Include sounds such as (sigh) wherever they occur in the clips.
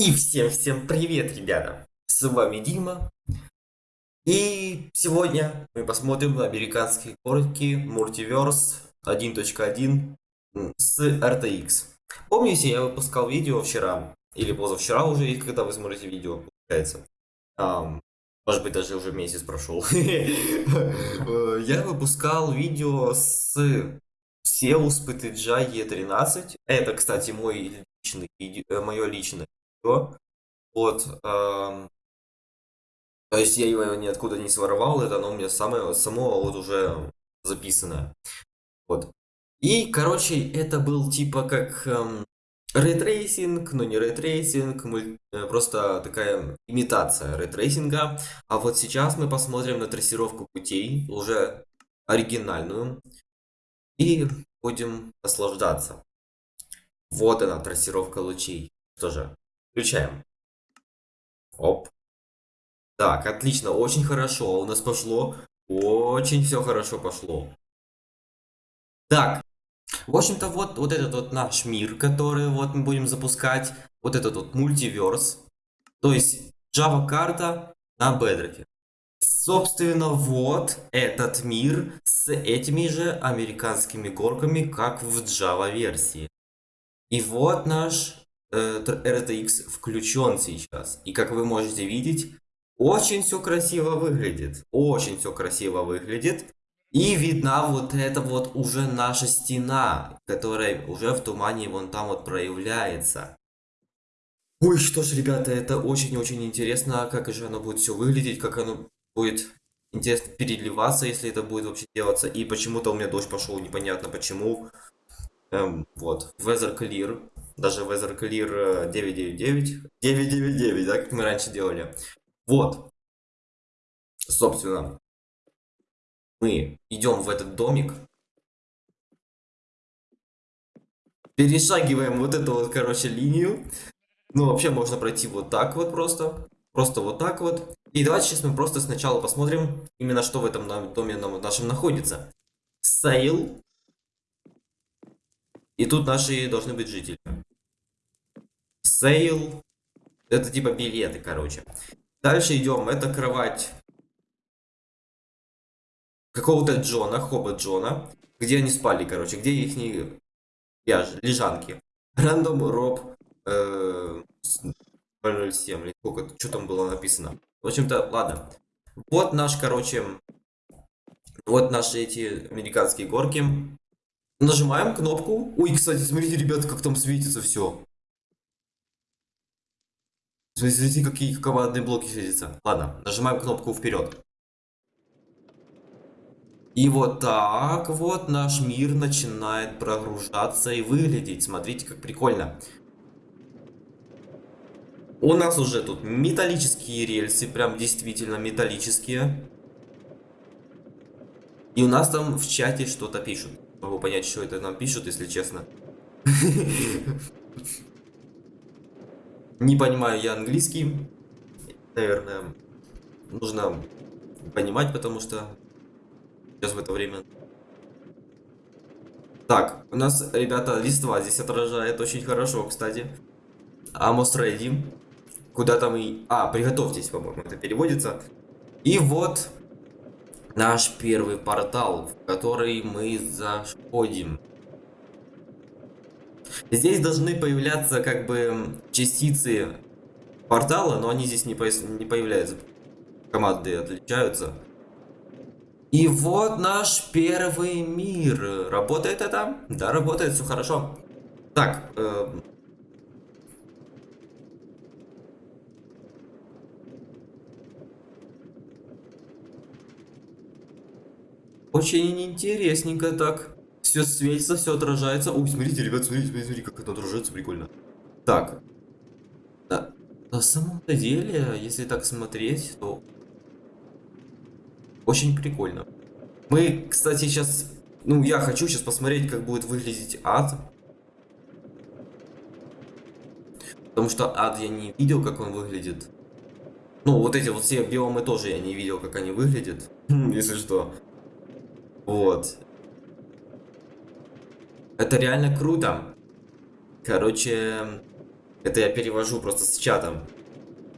И всем-всем привет, ребята! С вами Дима. И сегодня мы посмотрим на американские горки Multiverse 1.1 с RTX. Помните, я выпускал видео вчера, или позавчера уже, когда вы смотрите видео, получается. Um, может быть, даже уже месяц прошел. (laughs) Я выпускал видео с Seus PTG E13. Это, кстати, мой личный, э, мое личное. Вот. То есть я его ниоткуда не своровал, это оно у меня самое, само вот уже записанное. Вот. И, короче, это был типа как эм, ray tracing, но не ray tracing, э, просто такая имитация ray tracing а. А вот сейчас мы посмотрим на трассировку путей, уже оригинальную, и будем наслаждаться. Вот она, трассировка лучей. Что же, включаем. Оп. Так, отлично, очень хорошо. У нас пошло. Очень все хорошо пошло. Так, в общем-то, вот, вот этот вот наш мир, который вот мы будем запускать. Вот этот вот мультиверс. То есть, Java карта на Bedrock. Собственно, вот этот мир с этими же американскими горками, как в Java версии. И вот наш RTX включен сейчас. И как вы можете видеть, очень все красиво выглядит. Очень все красиво выглядит. И видна вот эта вот уже наша стена, которая уже в тумане вон там вот проявляется. Ой, что ж, ребята, это очень-очень интересно, как же оно будет все выглядеть, как оно будет интересно переливаться, если это будет вообще делаться. И почему-то у меня дождь пошел, непонятно почему. Эм, вот, Weather Clear, даже Weather Clear 999, 999, да, как мы раньше делали. Вот, собственно, мы идем в этот домик, перешагиваем вот эту вот, короче, линию. Ну, вообще можно пройти вот так вот просто, просто вот так вот. И давайте сейчас мы просто сначала посмотрим, именно что в этом доме нашем находится. Сейл. И тут наши должны быть жители. Сейл. Это типа билеты, короче. Дальше идем. Это кровать какого-то Джона, Хоба Джона. Где они спали, короче. Где их не... лежанки. Рандом Роб э, 007. Сколько, что там было написано? В общем-то, ладно. Вот наш, короче... Вот наши эти американские горки. Нажимаем кнопку. Ой, кстати, смотрите, ребята, как там светится все. Смотрите, какие командные блоки светятся. Ладно, нажимаем кнопку вперед. И вот так вот наш мир начинает прогружаться и выглядеть. Смотрите, как прикольно. У нас уже тут металлические рельсы, прям действительно металлические. И у нас там в чате что-то пишут могу понять, что это нам пишут, если честно. (laughs) Не понимаю я английский. Наверное, нужно понимать, потому что сейчас в это время... Так, у нас, ребята, листва здесь отражает очень хорошо, кстати. Amos ready. Куда там и... А, приготовьтесь, по-моему, это переводится. И вот наш первый портал, в который мы заходим. Здесь должны появляться как бы частицы портала, но они здесь не, по не появляются. Команды отличаются. И вот наш первый мир. Работает это? Да, работает, все хорошо. Так, э, Очень интересненько так. Все светится, все отражается. Ой, смотрите, ребят, смотрите, смотрите, смотрите, как это отражается, прикольно. Так. Да. На самом-то деле, если так смотреть, то очень прикольно. Мы, кстати, сейчас... Ну, я хочу сейчас посмотреть, как будет выглядеть ад. Потому что ад я не видел, как он выглядит. Ну, вот эти вот все биомы тоже я не видел, как они выглядят. (laughs) Если что. Вот. Это реально круто. Короче, Это я перевожу просто с чатом.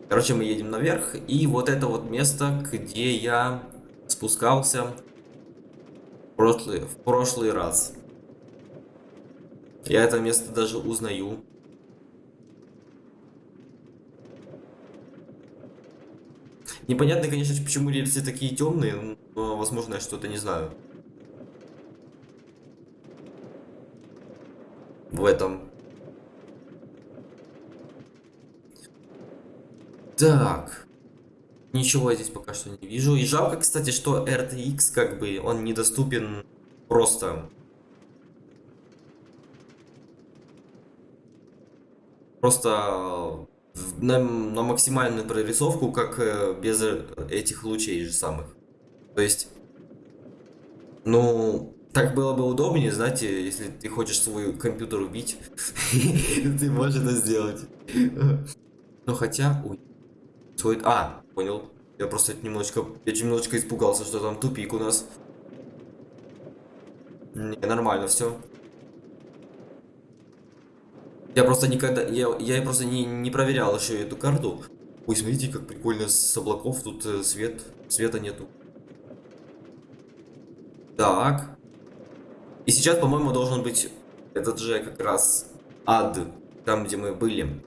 Короче, мы едем наверх, и вот это вот место, где я спускался в прошлый, в прошлый раз. Я это место даже узнаю. Непонятно, конечно, почему рельсы такие темные, но, возможно, я что-то не знаю. В этом. Так. Ничего я здесь пока что не вижу. И жалко, кстати, что RTX, как бы, он недоступен просто. Просто на, на максимальную прорисовку, как э, без э, этих лучей же самых. То есть, ну, так было бы удобнее, знаете, если ты хочешь свой компьютер убить, (laughs) ты можешь это сделать. Ну хотя, ой, свой, а, понял. Я просто немножечко, я немножечко испугался, что там тупик у нас. Не, нормально все. Я просто никогда, я, я просто не, не проверял еще эту карту. Ой, смотрите, как прикольно с облаков тут э, свет, света нету. Так. И сейчас, по-моему, должен быть этот же как раз ад, там, где мы были.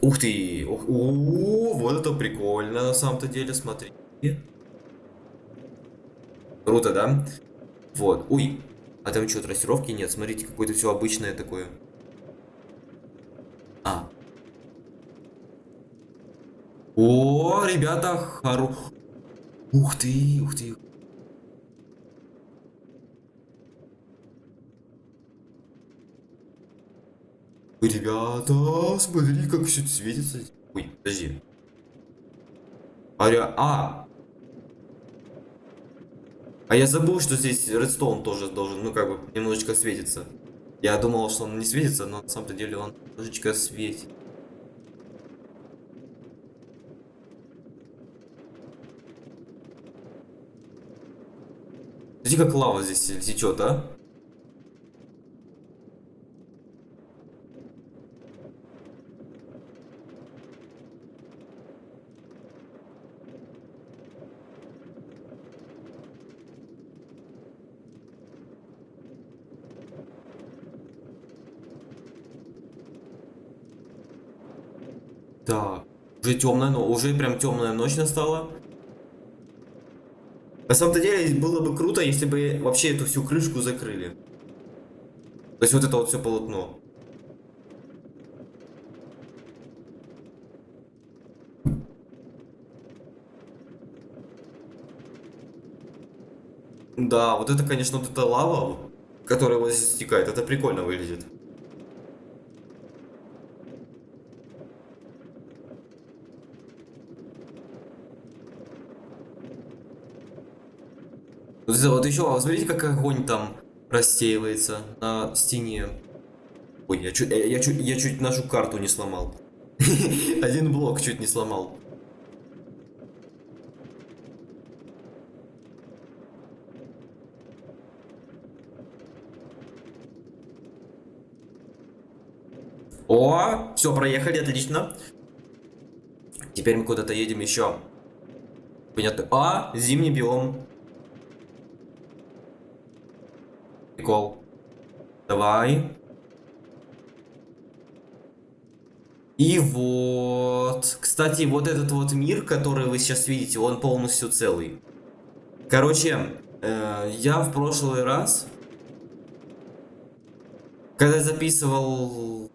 Ух ты! Ух, у, вот это прикольно на самом-то деле, смотри. Круто, да? Вот. Ой, а там что, трассировки нет? Смотрите, какое-то все обычное такое. А. О, ребята, хоро... Ух ты, ух ты. Ребята, смотри, как все светится. Ой, подожди. Аря... А! А я забыл, что здесь редстоун тоже должен, ну, как бы, немножечко светиться. Я думал, что он не светится, но на самом-то деле он немножечко светит. Смотри, как лава здесь течет, а? Так. Уже темная, но уже прям темная ночь настала. На самом-то деле было бы круто, если бы вообще эту всю крышку закрыли. То есть вот это вот все полотно. Да, вот это, конечно, вот эта лава, которая вот здесь стекает, это прикольно выглядит. Вот, вот еще, а смотрите, как огонь там рассеивается на стене. Ой, я чуть, я, я, чуть, я чуть нашу карту не сломал. (laughs) Один блок чуть не сломал. О, все, проехали, отлично. Теперь мы куда-то едем еще. Понятно. А, зимний биом. Прикол. Давай. И вот. Кстати, вот этот вот мир, который вы сейчас видите, он полностью целый. Короче, э, я в прошлый раз, когда записывал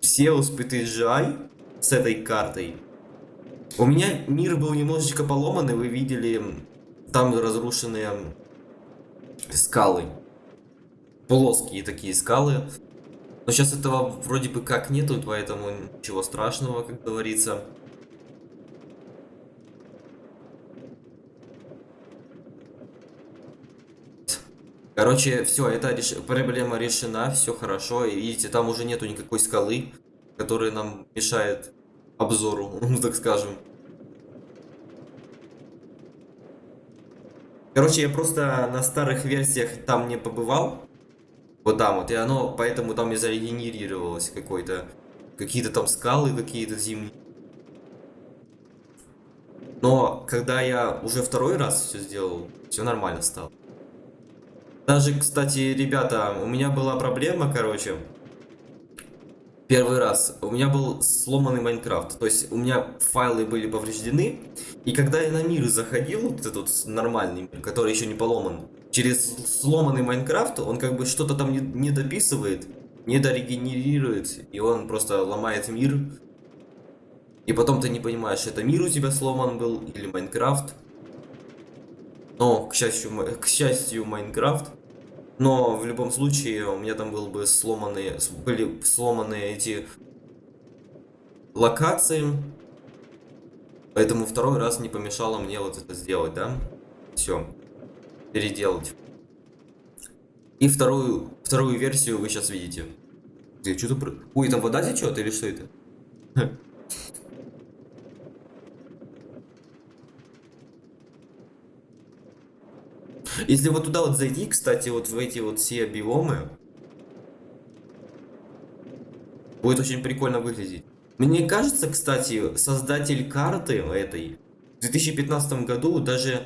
все успеты GI с этой картой, у меня мир был немножечко поломанный, вы видели там разрушенные скалы плоские такие скалы. Но сейчас этого вроде бы как нету, поэтому ничего страшного, как говорится. Короче, все, эта реш... проблема решена, все хорошо. И видите, там уже нету никакой скалы, которая нам мешает обзору, (laughs) ну так скажем. Короче, я просто на старых версиях там не побывал. Вот там вот, и оно поэтому там и зарегенерировалось какой-то какие-то там скалы, какие-то зимние. Но когда я уже второй раз все сделал, все нормально стало. Даже, кстати, ребята, у меня была проблема, короче. Первый раз. У меня был сломанный Майнкрафт. То есть у меня файлы были повреждены. И когда я на мир заходил, вот этот нормальный мир, который еще не поломан, через сломанный Майнкрафт, он как бы что-то там не, дописывает, не дорегенерирует. И он просто ломает мир. И потом ты не понимаешь, это мир у тебя сломан был или Майнкрафт. Но, к счастью, к счастью, Майнкрафт. Но в любом случае у меня там был бы сломанные, были сломаны эти локации. Поэтому второй раз не помешало мне вот это сделать, да? Все. Переделать. И вторую, вторую версию вы сейчас видите. Где, что-то... Ой, там вода течет или что это? Если вот туда вот зайти, кстати, вот в эти вот все биомы, будет очень прикольно выглядеть. Мне кажется, кстати, создатель карты этой в 2015 году даже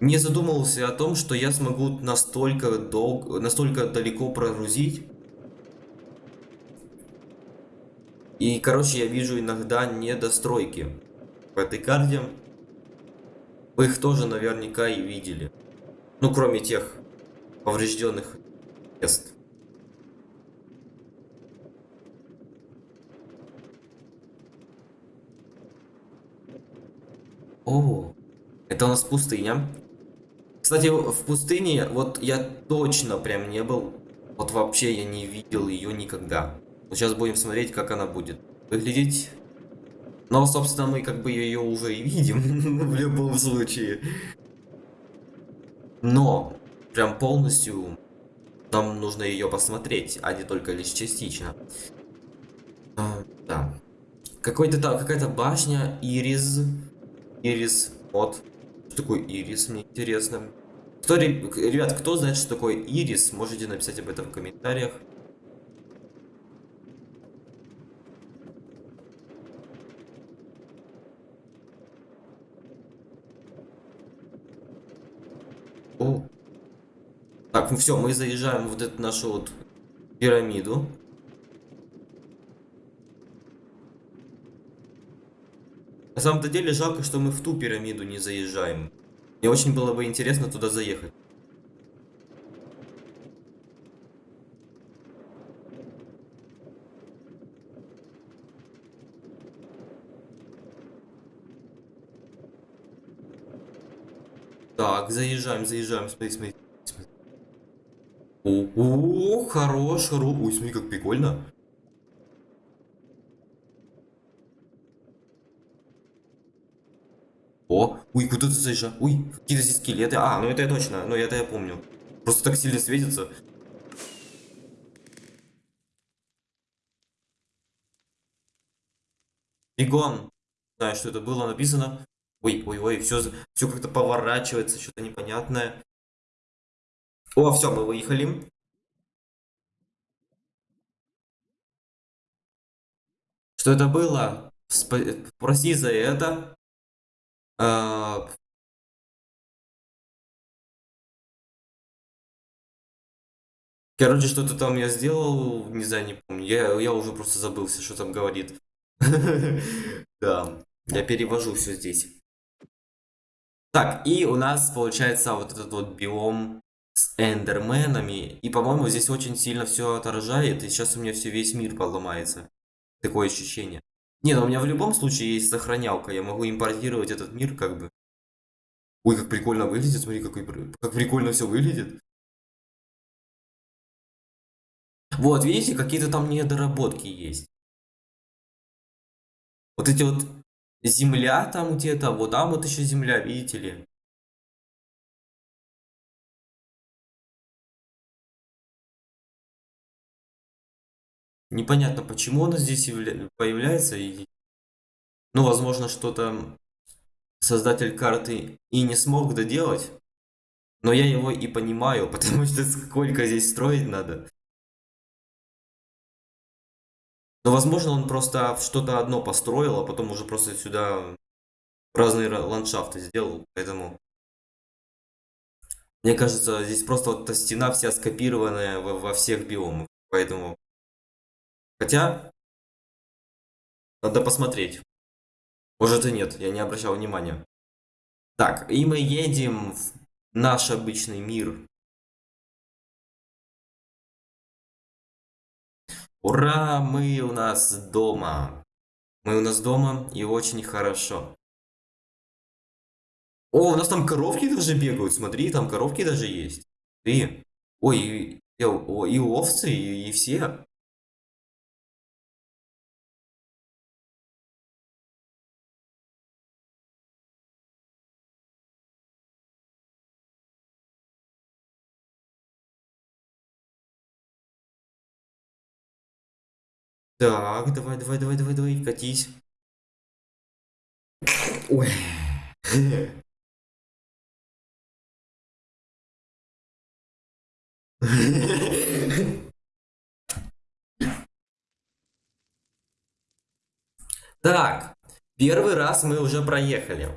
не задумывался о том, что я смогу настолько долго, настолько далеко прогрузить. И, короче, я вижу иногда недостройки в этой карте. Вы их тоже наверняка и видели. Ну, кроме тех поврежденных мест. О, это у нас пустыня. Кстати, в пустыне, вот я точно прям не был. Вот вообще я не видел ее никогда. Вот сейчас будем смотреть, как она будет выглядеть. Но, собственно, мы как бы ее уже и видим (laughs) в любом случае. Но прям полностью нам нужно ее посмотреть, а не только лишь частично. А, да. Какой-то там какая-то башня, Ирис. Ирис, вот. Что такое Ирис, мне интересно. Кто, ребят, кто знает, что такое Ирис, можете написать об этом в комментариях. О. Ну все, мы заезжаем вот эту нашу вот пирамиду. На самом-то деле жалко, что мы в ту пирамиду не заезжаем. Мне очень было бы интересно туда заехать. Так, заезжаем, заезжаем, смотри. смотри. О, о, хорош, хорош. Ой, смотри, как прикольно. О, ой, куда ты заезжаешь? Ой, какие-то здесь скелеты. А, ну это я точно, ну это я помню. Просто так сильно светится. Бегом. Знаю, что это было написано. Ой, ой, ой, все, все как-то поворачивается, что-то непонятное. О, все, мы выехали. Что это было? Спа прости за это. А... Короче, что-то там я сделал, не знаю, не помню. Я, я уже просто забылся, что там говорит. (laughs) Да, я перевожу все здесь. Так, и у нас получается вот этот вот биом с эндерменами. И, по-моему, здесь очень сильно все отражает. И сейчас у меня все весь мир поломается. Такое ощущение. Не, ну у меня в любом случае есть сохранялка. Я могу импортировать этот мир как бы. Ой, как прикольно выглядит. Смотри, какой, как прикольно все выглядит. Вот, видите, какие-то там недоработки есть. Вот эти вот Земля там где-то, вот там вот еще земля, видите ли. Непонятно, почему она здесь появляется. И... Ну, возможно, что-то создатель карты и не смог доделать. Но я его и понимаю, (laughs) потому что сколько здесь строить надо. Но, возможно, он просто что-то одно построил, а потом уже просто сюда разные ландшафты сделал, поэтому... Мне кажется, здесь просто вот эта стена вся скопированная во, во всех биомах, поэтому... Хотя, надо посмотреть. Может и нет, я не обращал внимания. Так, и мы едем в наш обычный мир. Ура, мы у нас дома. Мы у нас дома и очень хорошо. О, у нас там коровки даже бегают, смотри, там коровки даже есть. Ты, ой, и, и, и овцы, и, и все. Так, давай, давай, давай, давай, давай, катись. Ой. Так, первый раз мы уже проехали.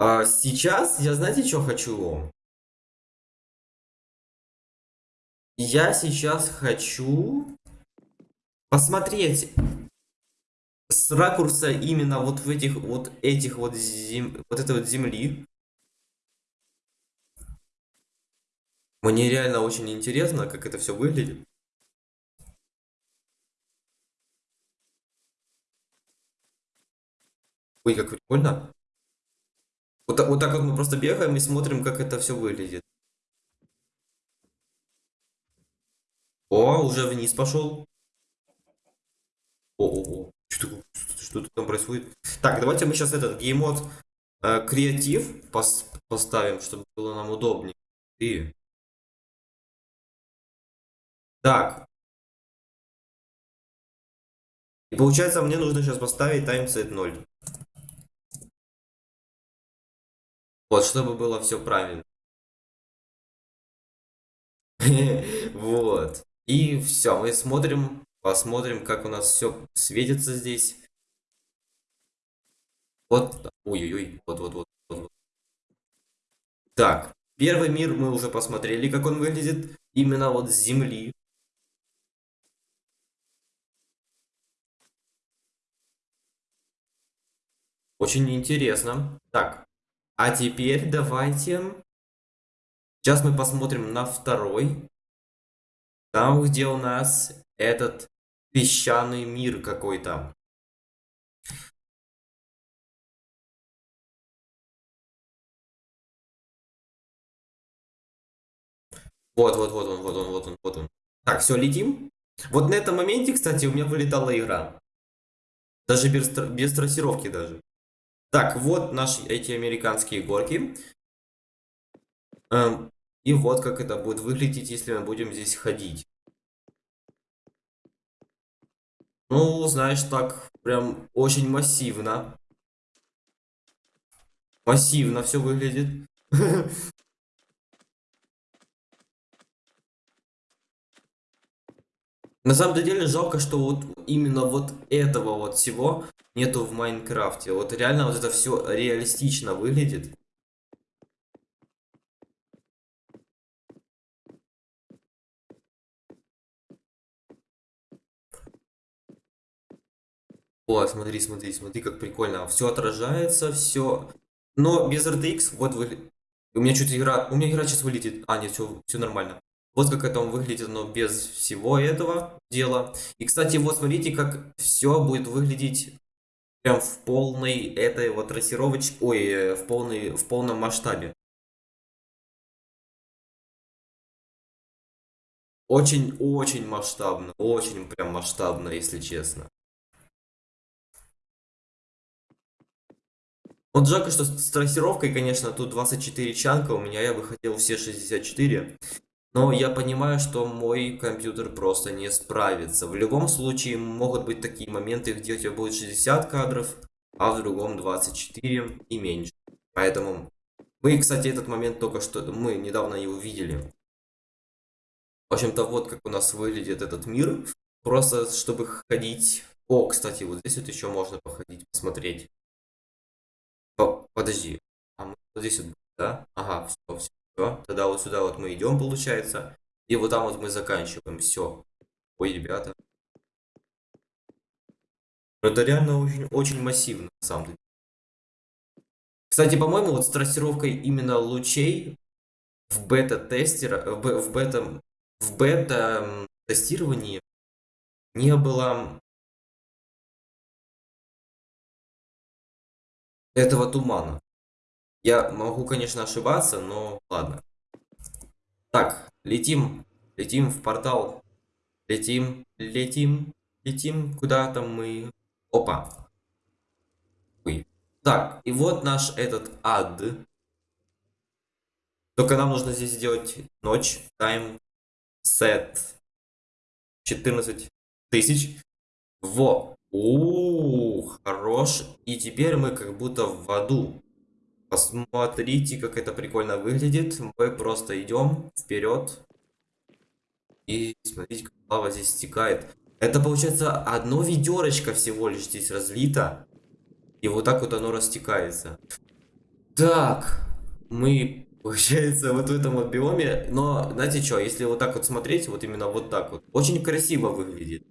А сейчас я знаете, что хочу? Я сейчас хочу посмотреть с ракурса именно вот в этих вот этих вот зем... вот этой вот земли. Мне реально очень интересно, как это все выглядит. Ой, как прикольно. Вот, вот так вот мы просто бегаем и смотрим, как это все выглядит. О, уже вниз пошел. О, что, что там происходит? Так, давайте мы сейчас этот геймод э, креатив пос поставим, чтобы было нам удобнее. И... Так. И получается, мне нужно сейчас поставить таймсет 0. Вот, чтобы было все правильно. (laughs) Вот. И все, мы смотрим Посмотрим, как у нас все светится здесь. Вот, ой-ой-ой, вот-вот-вот. вот. Так, первый мир мы уже посмотрели, как он выглядит. Именно вот с Земли. Очень интересно. Так, а теперь давайте... Сейчас мы посмотрим на второй. Там, где у нас этот песчаный мир какой-то. Вот, вот, вот он, вот он, вот он, вот он. Так, все, летим. Вот на этом моменте, кстати, у меня вылетала игра. Даже без, без трассировки даже. Так, вот наши эти американские горки. Эм, и вот как это будет выглядеть, если мы будем здесь ходить. Ну, знаешь, так прям очень массивно. Массивно все выглядит. (laughs) На самом деле жалко, что вот именно вот этого вот всего нету в Майнкрафте. Вот реально вот это все реалистично выглядит. О, смотри, смотри, смотри, как прикольно. Все отражается, все. Но без RTX, вот вы... У меня чуть игра... У меня игра сейчас вылетит. А, нет, все, все нормально. Вот как это он выглядит, но без всего этого дела. И, кстати, вот смотрите, как все будет выглядеть прям в полной этой вот трассировочке, ой, э, в, полной, в полном масштабе. Очень-очень масштабно, очень прям масштабно, если честно. Вот жалко, что с трассировкой, конечно, тут 24 чанка у меня, я бы хотел все 64. Но я понимаю, что мой компьютер просто не справится. В любом случае могут быть такие моменты, где у тебя будет 60 кадров, а в другом 24 и меньше. Поэтому мы, кстати, этот момент только что, мы недавно его видели. В общем-то, вот как у нас выглядит этот мир. просто чтобы ходить. О, кстати, вот здесь вот еще можно походить, посмотреть. По- подожди, а мы вот здесь вот, да? Ага, все, все, все. Тогда вот сюда вот мы идем, получается. И вот там вот мы заканчиваем. Все. Ой, ребята. Ну, Это реально очень, очень массивно, на самом деле. Кстати, по-моему, вот с трассировкой именно лучей в бета-тестера, в бета, в бета-тестировании не было этого тумана. Я могу, конечно, ошибаться, но ладно. Так, летим, летим в портал. Летим, летим, летим. Куда там мы? Опа. Ой. Так, и вот наш этот ад. Только нам нужно здесь сделать ночь. Time set 14 тысяч. Во. Ух, хорош. И теперь мы как будто в аду. Посмотрите, как это прикольно выглядит. Мы просто идем вперед. И смотрите, как лава здесь стекает. Это получается одно ведерочко всего лишь здесь разлито. И вот так вот оно растекается. Так, мы, (laughs) получается, вот в этом вот биоме. Но, знаете что, если вот так вот смотреть, вот именно вот так вот, очень красиво выглядит.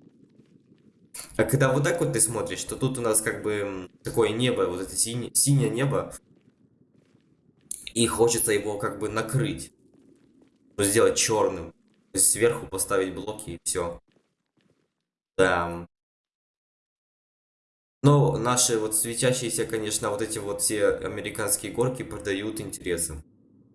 А когда вот так вот ты смотришь, то тут у нас как бы такое небо, вот это синее, синее небо. И хочется его как бы накрыть. Ну, Сделать черным. То есть сверху поставить блоки и все. Да. Но наши вот светящиеся, конечно, вот эти вот все американские горки продают интересом.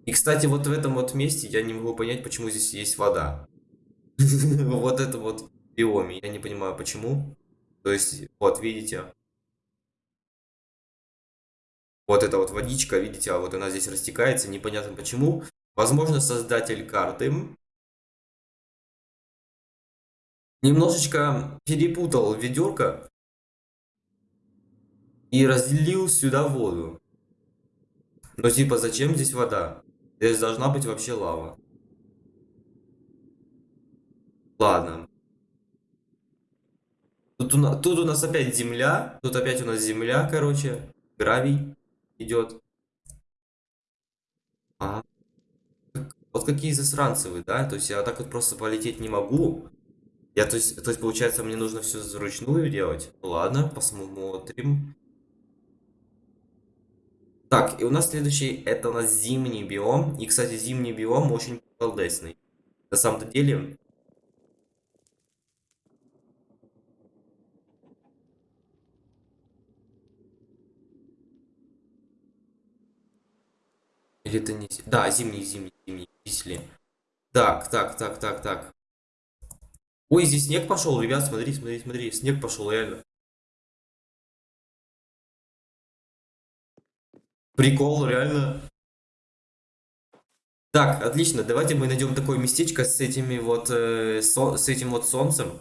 И, кстати, вот в этом вот месте я не могу понять, почему здесь есть вода. (laughs) Вот это вот биоме. Я не понимаю, почему. То есть, вот, видите, вот эта вот водичка, видите, а вот она здесь растекается, непонятно почему. Возможно, создатель карты немножечко перепутал ведерко и разлил сюда воду. Но типа, зачем здесь вода? Здесь должна быть вообще лава. Ладно. Тут у, нас, тут у нас опять земля. Тут опять у нас земля, короче. Гравий идет. А, вот какие засранцы вы, да? То есть я так вот просто полететь не могу. Я, то есть, то есть получается, мне нужно все вручную делать. Ну Ладно, посмотрим. Так, и у нас следующий, это у нас зимний биом. И, кстати, зимний биом очень балдесный. На самом-то деле, или это не... Да, зимний, зимний, зимний, если. Так, так, так, так, так. Ой, здесь снег пошел, ребят, смотри, смотри, смотри, снег пошел, реально. Прикол, реально. Так, отлично, давайте мы найдем такое местечко с этими вот, э, со- с этим вот солнцем.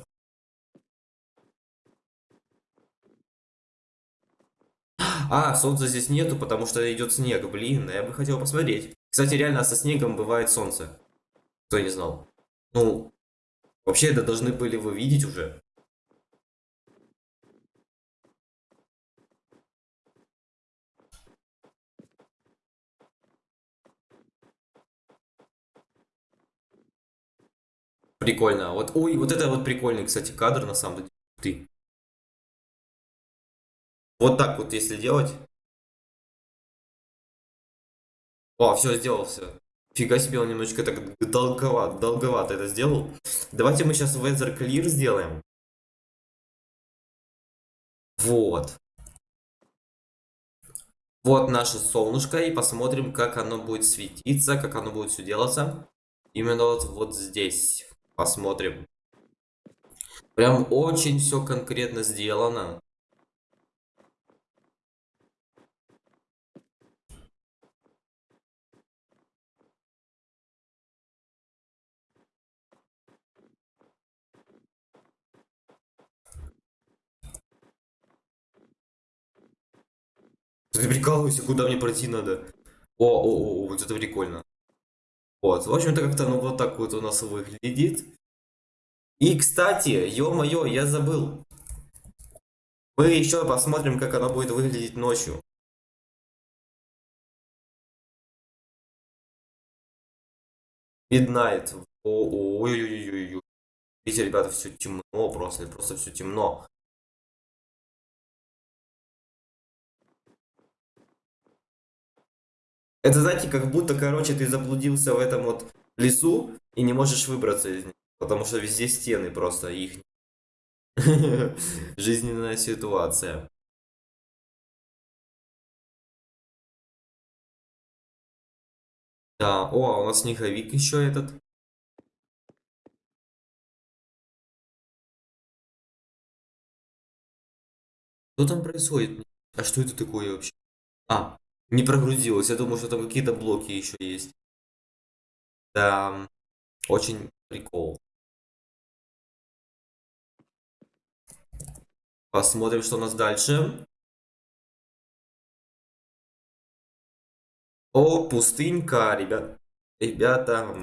А, солнца здесь нету, потому что идет снег, блин, я бы хотел посмотреть. Кстати, реально со снегом бывает солнце. Кто не знал. Ну, вообще это должны были вы видеть уже. Прикольно. Вот, ой, вот это вот прикольный, кстати, кадр на самом деле. Ты. Вот так вот, если делать. О, все, сделал все. Фига себе, он немножечко так долговато, долговато это сделал. Давайте мы сейчас Weather Clear сделаем. Вот. Вот наше солнышко, и посмотрим, как оно будет светиться, как оно будет все делаться. Именно вот, вот здесь. Посмотрим. Прям очень все конкретно сделано. Ты прикалывайся, куда мне пройти надо? О, о, о, вот это прикольно. Вот, в общем-то, как-то оно вот так вот у нас выглядит. И, кстати, ё-моё, я забыл. Мы еще посмотрим, как оно будет выглядеть ночью. Midnight. Ой-ой-ой-ой. Видите, ребята, все темно просто, просто все темно. Это, знаете, как будто, короче, ты заблудился в этом вот лесу и не можешь выбраться из него, потому что везде стены просто их. (laughs) Жизненная ситуация. Да, о, а у нас снеговик еще этот. Что там происходит? А что это такое вообще? А, не прогрузилось. Я думаю, что там какие-то блоки еще есть. Да, очень прикол. Посмотрим, что у нас дальше. О, пустынька, ребят. Ребята.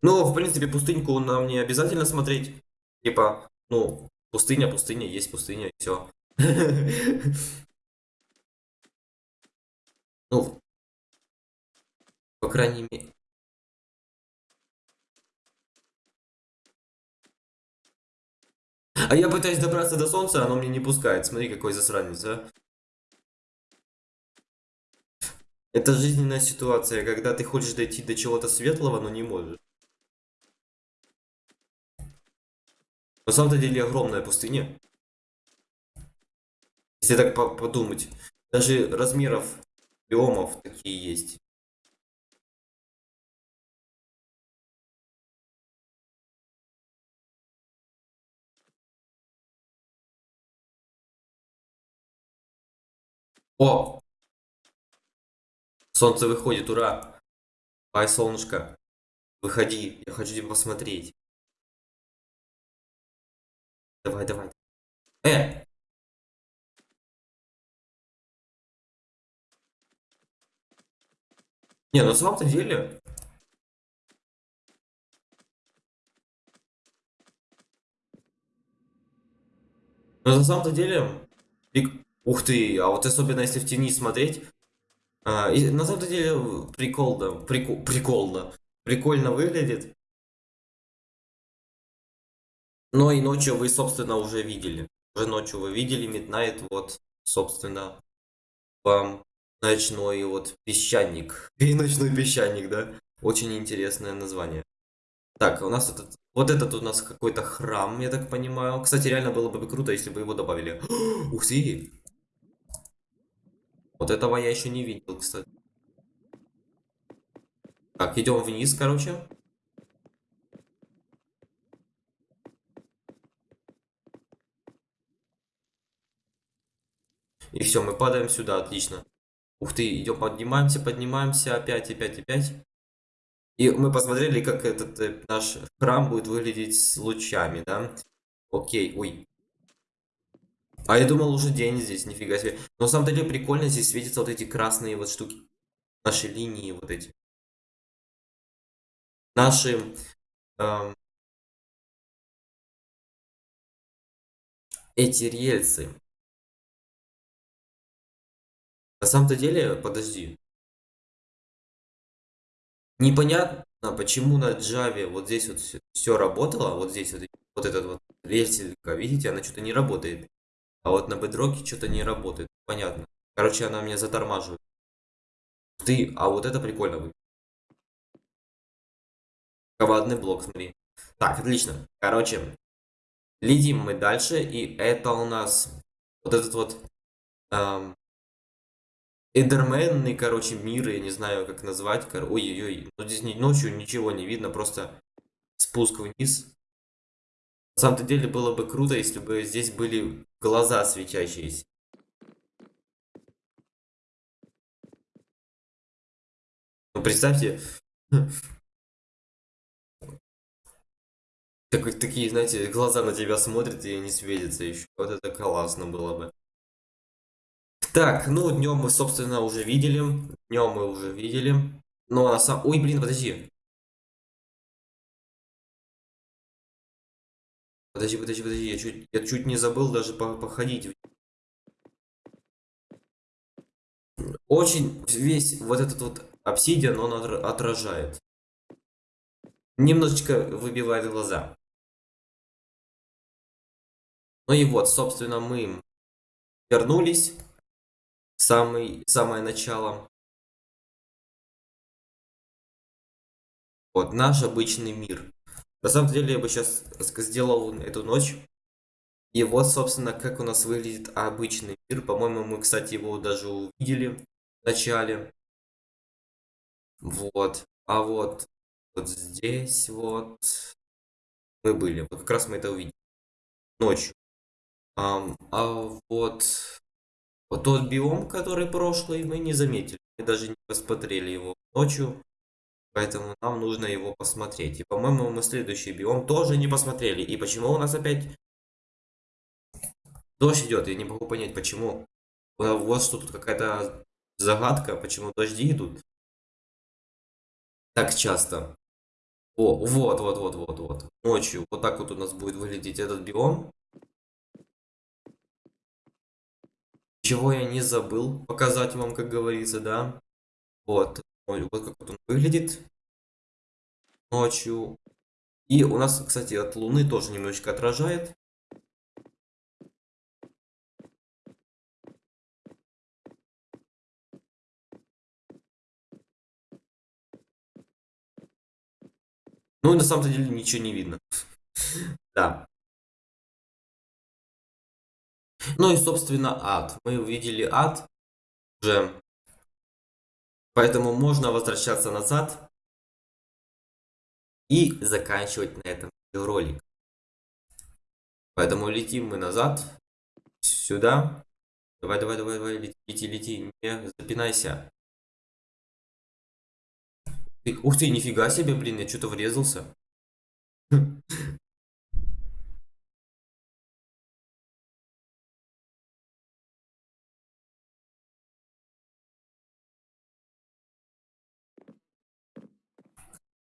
Ну, в принципе, пустыньку нам не обязательно смотреть. Типа, ну, пустыня, пустыня, есть пустыня, все. (laughs) Ну, по крайней мере. А я пытаюсь добраться до солнца, оно мне не пускает. Смотри, какой засранец, а. Это жизненная ситуация, когда ты хочешь дойти до чего-то светлого, но не можешь. На самом деле огромная пустыня. Если так подумать. Даже размеров биомов такие есть. О! Солнце выходит, ура! Ай, солнышко, выходи, я хочу тебя посмотреть. Давай, давай. Э! Не, на самом-то деле... Но на самом-то деле... Ух ты, а вот особенно если в тени смотреть... А, на самом деле прикол, да, прикол, прикол, да. Прикольно выглядит. Но и ночью вы, собственно, уже видели. Уже ночью вы видели Midnight, вот, собственно, вам Ночной вот песчаник. (laughs) И ночной песчаник, да? Очень интересное название. Так, у нас этот... Вот этот у нас какой-то храм, я так понимаю. Кстати, реально было бы круто, если бы его добавили. (gasps) Ух ты! Вот этого я еще не видел, кстати. Так, идем вниз, короче. И все, мы падаем сюда, отлично. Ух ты, идем, поднимаемся, поднимаемся, опять, опять, опять. И мы посмотрели, как этот э, наш храм будет выглядеть с лучами, да? Окей, ой. А я думал, уже день здесь, нифига себе. Но на самом деле прикольно, здесь светятся вот эти красные вот штуки. Наши линии вот эти. Наши... Эм, эти рельсы. На самом-то деле, подожди. Непонятно, почему на Java вот здесь вот все, работало, вот здесь вот, вот этот вот веселька, видите, она что-то не работает. А вот на Bedrock что-то не работает. Понятно. Короче, она меня затормаживает. Ты, а вот это прикольно выглядит. Командный блок, смотри. Так, отлично. Короче, летим мы дальше, и это у нас вот этот вот эм, Эдерменный, короче, мир, я не знаю, как назвать. Ой-ой-ой, ну здесь ночью ничего не видно, просто спуск вниз. На самом-то деле было бы круто, если бы здесь были глаза светящиеся. Ну, представьте, (laughs) такой, такие, знаете, глаза на тебя смотрят и не светятся еще. Вот это классно было бы. Так, ну днем мы, собственно, уже видели. Днем мы уже видели. Ну а сам... Ой, блин, подожди. Подожди, подожди, подожди, я чуть, я чуть не забыл даже по походить. Очень весь вот этот вот обсидиан, он отражает. Немножечко выбивает глаза. Ну и вот, собственно, мы вернулись. Самый, самое начало. Вот, наш обычный мир. На самом деле, я бы сейчас сделал эту ночь. И вот, собственно, как у нас выглядит обычный мир. По-моему, мы, кстати, его даже увидели в начале. Вот. А вот, вот здесь вот мы были. Вот как раз мы это увидели. Ночью. А, а вот, вот тот биом, который прошлый, мы не заметили. Мы даже не посмотрели его ночью. Поэтому нам нужно его посмотреть. И, по-моему, мы следующий биом тоже не посмотрели. И почему у нас опять дождь идет? Я не могу понять, почему. Вот что тут какая-то загадка, почему дожди идут так часто. О, вот, вот, вот, вот, вот. Ночью вот так вот у нас будет выглядеть этот биом. Чего я не забыл показать вам, как говорится, да. Вот. Вот как вот он выглядит ночью. И у нас, кстати, от Луны тоже немножечко отражает. Ну, на самом деле ничего не видно. (laughs) Да. Ну и, собственно, ад. Мы увидели ад уже. Поэтому можно возвращаться назад и заканчивать на этом ролик. Поэтому летим мы назад, сюда. Давай, давай, давай, давай, лети, лети, не запинайся. Ух ты, нифига себе, блин, я что-то врезался. (laughs)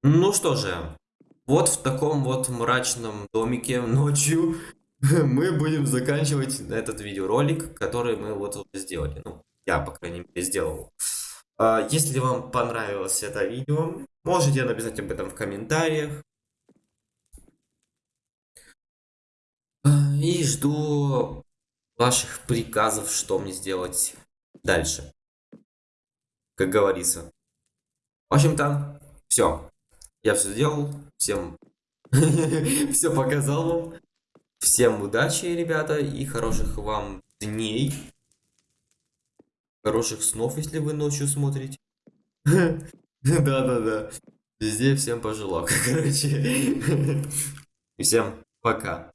Ну что же, вот в таком вот мрачном домике ночью (laughs) мы будем заканчивать этот видеоролик, который мы вот уже сделали. Ну, я, по крайней мере, сделал. А, если вам понравилось это видео, можете написать об этом в комментариях. А, и жду ваших приказов, что мне сделать дальше. Как говорится. В общем-то, все. Я все сделал, всем (laughs) все показал вам. Всем удачи, ребята, и хороших вам дней. Хороших снов, если вы ночью смотрите. (laughs) Да-да-да. Везде всем пожелал, (laughs) короче. Всем пока.